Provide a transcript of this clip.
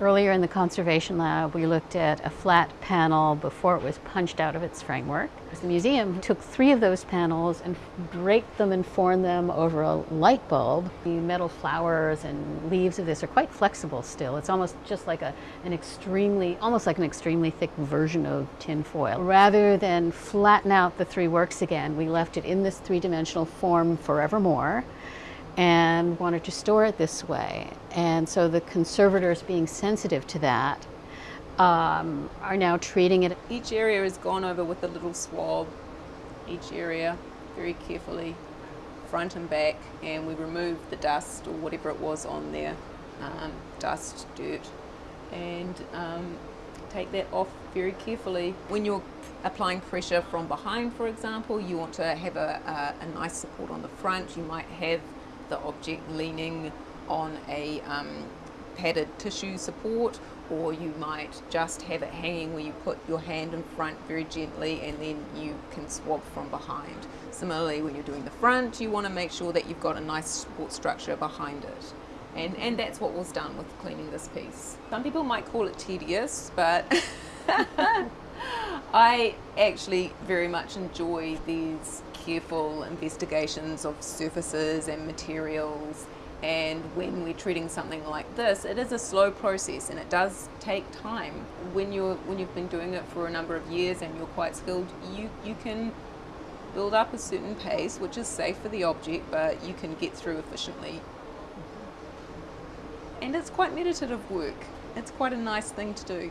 Earlier in the conservation lab, we looked at a flat panel before it was punched out of its framework. The museum took three of those panels and draped them and formed them over a light bulb. The metal flowers and leaves of this are quite flexible still. It's almost just like a, an extremely, almost like an extremely thick version of tin foil. Rather than flatten out the three works again, we left it in this three-dimensional form forevermore and wanted to store it this way. And so the conservators being sensitive to that um, are now treating it. Each area is gone over with a little swab, each area very carefully, front and back, and we remove the dust or whatever it was on there, um, dust, dirt, and um, take that off very carefully. When you're applying pressure from behind, for example, you want to have a, a, a nice support on the front. You might have the object leaning on a um, padded tissue support or you might just have it hanging where you put your hand in front very gently and then you can swab from behind. Similarly when you're doing the front you want to make sure that you've got a nice support structure behind it. And, and that's what was done with cleaning this piece. Some people might call it tedious but I actually very much enjoy these careful investigations of surfaces and materials and when we're treating something like this it is a slow process and it does take time. When you're when you've been doing it for a number of years and you're quite skilled you you can build up a certain pace which is safe for the object but you can get through efficiently. Mm-hmm. And it's quite meditative work. It's quite a nice thing to do